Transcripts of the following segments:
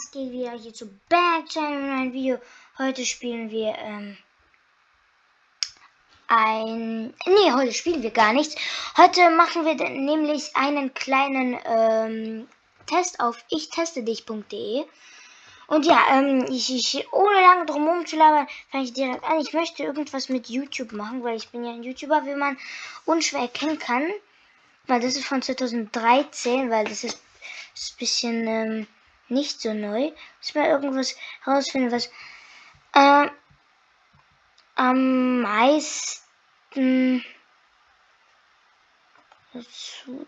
was geht wieder hier zu Back Channel ein Video. Heute spielen wir ähm, ein. Nee, heute spielen wir gar nichts. Heute machen wir nämlich einen kleinen ähm, Test auf ichteste-dich.de. Und ja, ähm, ich, ich, ohne lange drum herum zu labern, fange ich direkt an. Ich möchte irgendwas mit YouTube machen, weil ich bin ja ein YouTuber, wie man unschwer erkennen kann. Weil das ist von 2013, weil das ist, ist ein bisschen ähm, nicht so neu. Muss mal irgendwas herausfinden, was äh, am meisten dazu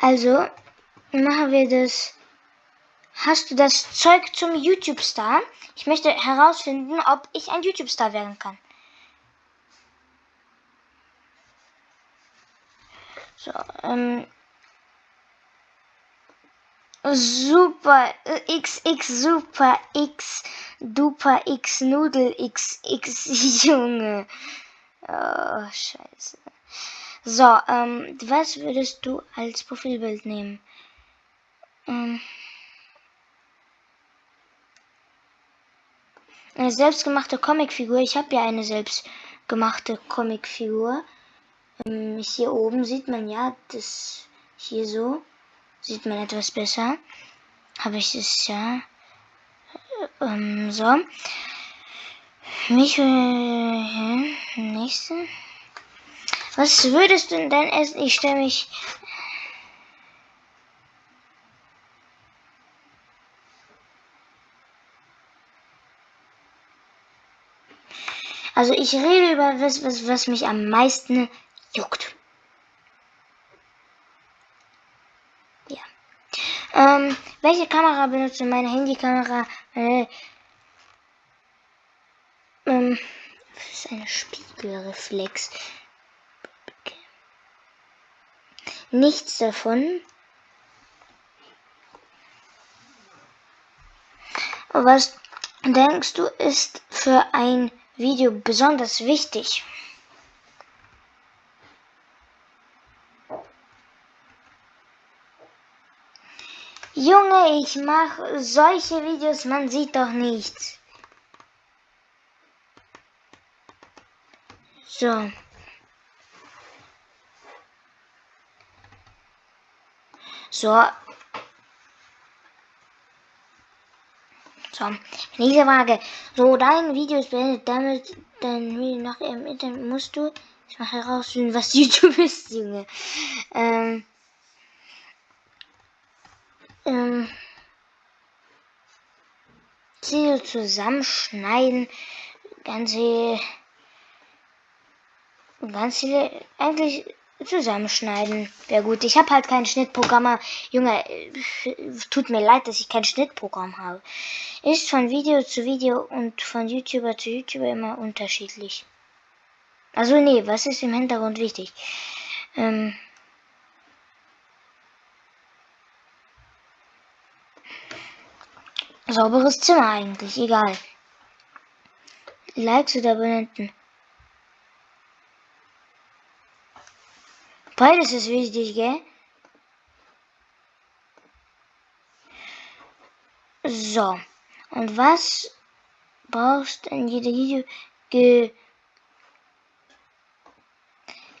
Also machen wir das. Hast du das Zeug zum YouTube-Star? Ich möchte herausfinden, ob ich ein YouTube-Star werden kann. Ähm. Super XX Super X Duper X Nudel X X Junge. Oh, scheiße. So, ähm, was würdest du als Profilbild nehmen? Ähm, eine selbstgemachte Comicfigur. Ich habe ja eine selbstgemachte Comicfigur. Ähm, hier oben sieht man ja, das hier so sieht man etwas besser. Habe ich es ja. Ähm, so. Mich äh, nächste. Was würdest du denn essen? Ich stelle mich. Also ich rede über was, was, was mich am meisten juckt. Ja. Ähm, welche Kamera benutze meine Handykamera? Meine, ähm, das ist eine Spiegelreflex. Nichts davon. Was denkst du ist für ein Video besonders wichtig? Junge, ich mache solche Videos, man sieht doch nichts. So. So. So, nächste Frage. So, dein Video ist beendet. Damit dein Video nach im Internet musst du. Ich mache herausfinden, was YouTube ist, Junge. Ähm. Ähm, Ziele zusammenschneiden, ganze, ganz viele, eigentlich zusammenschneiden. Wäre gut. Ich habe halt kein Schnittprogramm. Junge, tut mir leid, dass ich kein Schnittprogramm habe. Ist von Video zu Video und von YouTuber zu YouTuber immer unterschiedlich. Also nee, was ist im Hintergrund wichtig? Ähm, Sauberes Zimmer eigentlich, egal. Likes oder Abonnenten. Beides ist wichtig, gell? So. Und was brauchst du in jeder Video? Ge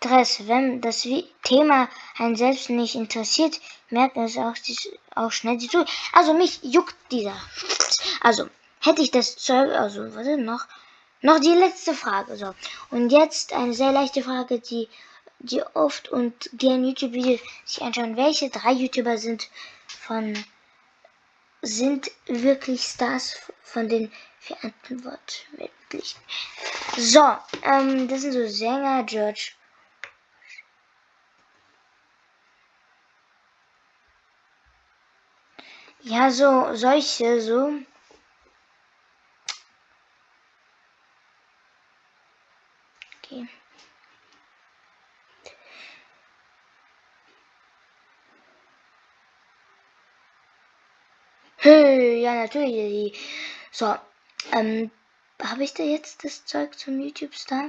Stress. Wenn das Thema einen selbst nicht interessiert, merkt es auch, auch schnell die zu. Also mich juckt dieser. Also hätte ich das Zeug, also ist noch? Noch die letzte Frage. So. Und jetzt eine sehr leichte Frage, die, die oft und gern YouTube-Videos sich anschauen. Welche drei YouTuber sind von sind wirklich Stars von den wirklich. So, ähm, das sind so Sänger, George Ja, so solche, so. Okay. Hey, ja, natürlich. So, ähm, habe ich da jetzt das Zeug zum YouTube-Star?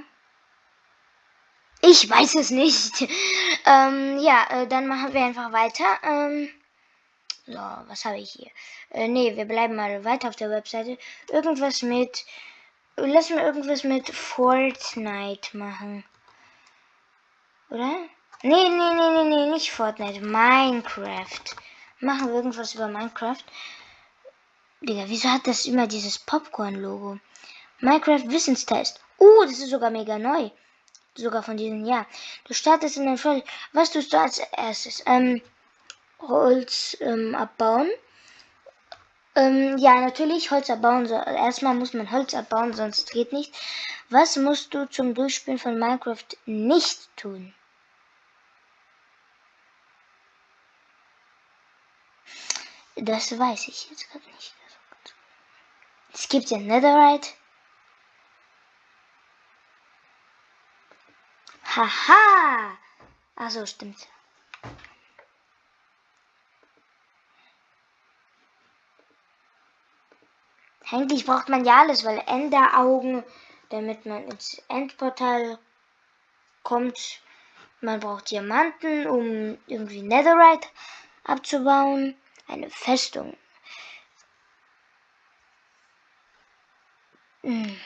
Ich weiß es nicht. ähm, ja, äh, dann machen wir einfach weiter. Ähm, so, was habe ich hier? Äh, nee, wir bleiben mal weiter auf der Webseite. Irgendwas mit. Lass mal irgendwas mit Fortnite machen. Oder? Nee, nee, nee, nee, nee, nicht Fortnite. Minecraft. Machen wir irgendwas über Minecraft. Digga, wieso hat das immer dieses Popcorn-Logo? Minecraft Wissenstest. Uh, das ist sogar mega neu sogar von diesem Jahr. Du startest in den Fall. Was tust du als erstes? Ähm, Holz ähm, abbauen. Ähm, ja, natürlich Holz abbauen. So, erstmal muss man Holz abbauen, sonst geht nicht. Was musst du zum Durchspielen von Minecraft nicht tun? Das weiß ich jetzt gerade nicht. Es gibt ja Netherite. Haha! Also stimmt. Eigentlich braucht man ja alles, weil Enderaugen, damit man ins Endportal kommt. Man braucht Diamanten, um irgendwie Netherite abzubauen. Eine Festung. Hm.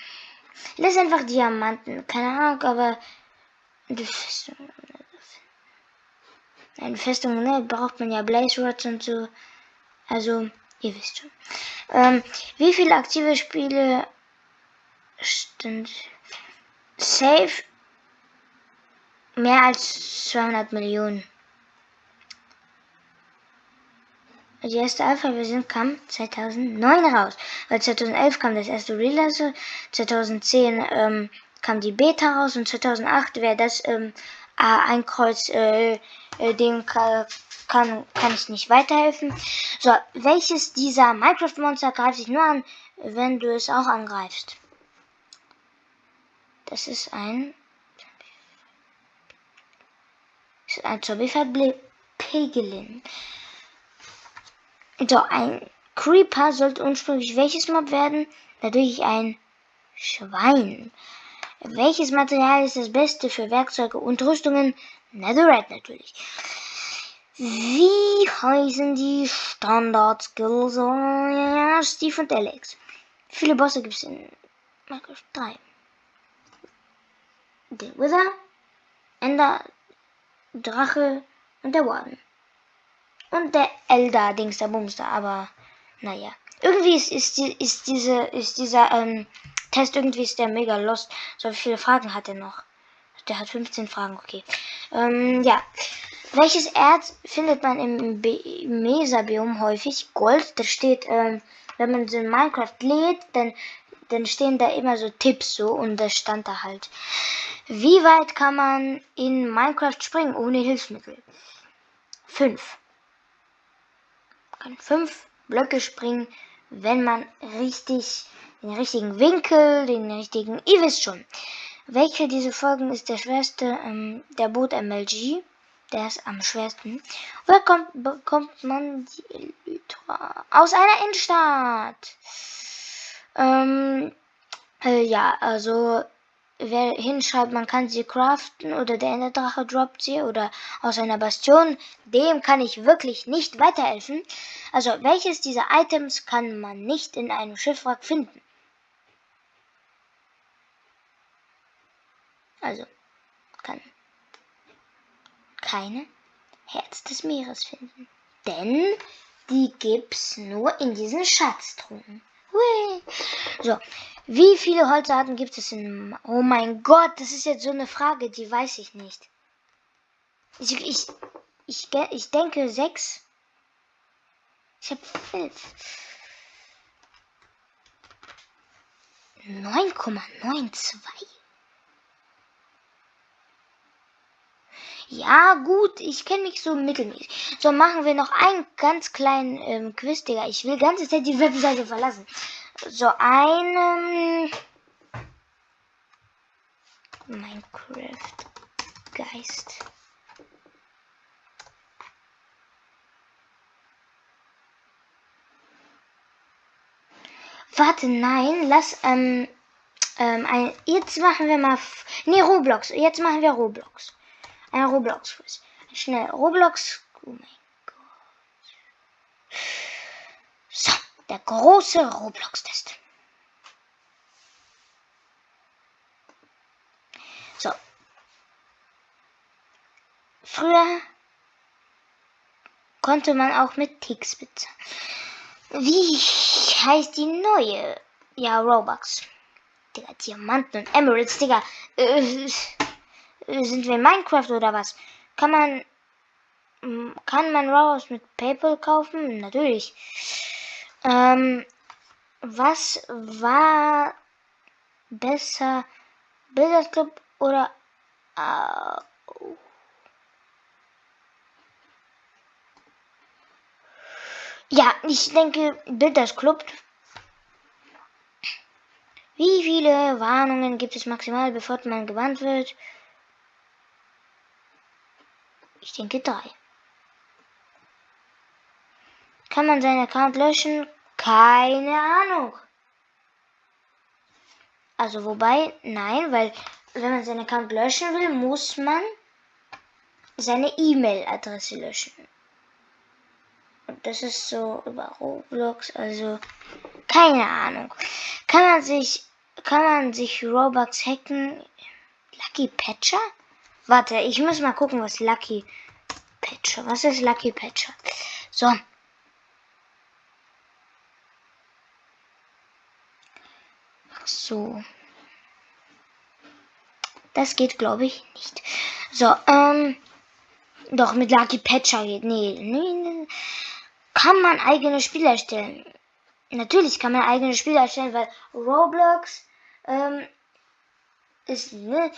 Lass einfach Diamanten. Keine Ahnung, aber eine Festung. Eine Festung, ne? Braucht man ja Blaze Rods und so. Also, ihr wisst schon. Ähm, wie viele aktive Spiele stimmt? Safe mehr als 200 Millionen. Die erste Alpha-Version kam 2009 raus. Weil 2011 kam das erste Release, 2010 ähm, kam die Beta raus und 2008 wäre das ähm, ein Kreuz, äh, äh, dem kann, kann, ich nicht weiterhelfen. So, welches dieser Minecraft-Monster greift sich nur an, wenn du es auch angreifst? Das ist ein das ist ein Zombie Piglin. So, ein Creeper sollte ursprünglich welches Mob werden? Natürlich ein Schwein. Welches Material ist das beste für Werkzeuge und Rüstungen? Netherite natürlich. Wie heißen die Standard-Skills? Ja, Steve und Alex. Wie viele Bosse gibt es in Minecraft 3? Der Wither, Ender, Drache und der Warden. Und der Elder, Dings, der Bumster, aber naja. Irgendwie ist, ist, ist, diese, ist dieser ähm, Test irgendwie ist der mega lost. So viele Fragen hat er noch. Der hat 15 Fragen, okay. Ähm, ja. Welches Erz findet man im Mesabiom häufig? Gold. Da steht, ähm, wenn man so in Minecraft lädt, dann, dann stehen da immer so Tipps so und das stand da halt. Wie weit kann man in Minecraft springen ohne Hilfsmittel? Fünf. Man kann fünf Blöcke springen, wenn man richtig den richtigen Winkel, den richtigen. Ihr wisst schon. Welche dieser Folgen ist der schwerste? Ähm, der Boot MLG. Der ist am schwersten. Woher kommt, bekommt man die Elytra? Aus einer Innenstadt. Ähm, äh, ja, also wer hinschreibt, man kann sie craften oder der Enderdrache droppt sie oder aus einer Bastion, dem kann ich wirklich nicht weiterhelfen. Also welches dieser Items kann man nicht in einem Schiffwrack finden? Also kann keine Herz des Meeres finden. Denn die gibt's nur in diesen Schatztruhen. Hui. So, wie viele Holzarten gibt es in... Oh mein Gott, das ist jetzt so eine Frage, die weiß ich nicht. Ich, ich, ich, ich denke sechs. Ich habe fünf. 9,92. Ja, gut, ich kenne mich so mittelmäßig. So, machen wir noch einen ganz kleinen ähm, Quiz, Digga. Ich will ganze Zeit die Webseite verlassen. So, einen... Minecraft Geist. Warte, nein, lass, ähm, Ähm, ein, jetzt machen wir mal. Ne, Roblox. Jetzt machen wir Roblox. Ein Roblox-Quiz. Schnell. Roblox. Oh mein Gott. So, der große Roblox-Test. So. Früher konnte man auch mit Ticks bezahlen. Wie heißt die neue? Ja, Robux. Digga, Diamanten und Emeralds, Digga. Äh, sind wir in Minecraft oder was? Kann man. Kann man Robux mit PayPal kaufen? Natürlich. Ähm, was war besser? Bilderclub oder. Äh, Ja, ich denke, Bilders Club. Wie viele Warnungen gibt es maximal, bevor man gewarnt wird? Ich denke drei. Kann man seinen Account löschen? Keine Ahnung. Also wobei, nein, weil wenn man seinen Account löschen will, muss man seine E-Mail-Adresse löschen. Und das ist so über Roblox, also keine Ahnung. Kann man sich, kann man sich Robux hacken? Lucky Patcher? Warte, ich muss mal gucken, was Lucky Patcher, was ist Lucky Patcher? So. Ach so. Das geht, glaube ich, nicht. So, ähm, doch mit Lucky Patcher geht. Nee, nee, nee. Kann man eigene Spiele erstellen? Natürlich kann man eigene Spiele erstellen, weil Roblox ähm, ist, ne?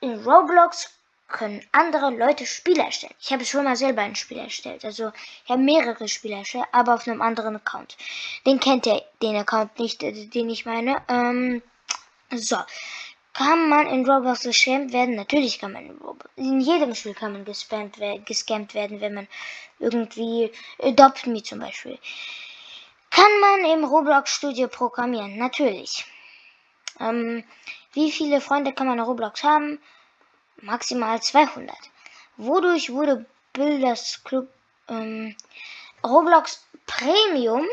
In Roblox können andere Leute Spiele erstellen. Ich habe schon mal selber ein Spiel erstellt. Also ich habe mehrere Spiele erstellt, aber auf einem anderen Account. Den kennt ihr, den Account nicht, äh, den ich meine. Ähm, so. Kann man in Roblox geschämt werden? Natürlich kann man in Roblox. In jedem Spiel kann man gespammt, gescampt werden, wenn man irgendwie Adopt Me zum Beispiel. Kann man im Roblox Studio programmieren? Natürlich. Ähm, wie viele Freunde kann man in Roblox haben? Maximal 200. Wodurch wurde Builders Club ähm, Roblox Premium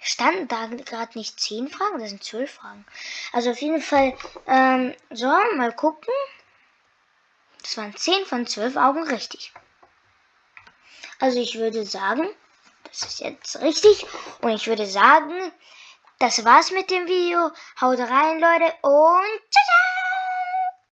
Standen da gerade nicht zehn Fragen? Das sind zwölf Fragen. Also auf jeden Fall, ähm, so, mal gucken. Das waren zehn von zwölf Augen richtig. Also ich würde sagen, das ist jetzt richtig. Und ich würde sagen, das war's mit dem Video. Haut rein, Leute. Und ciao.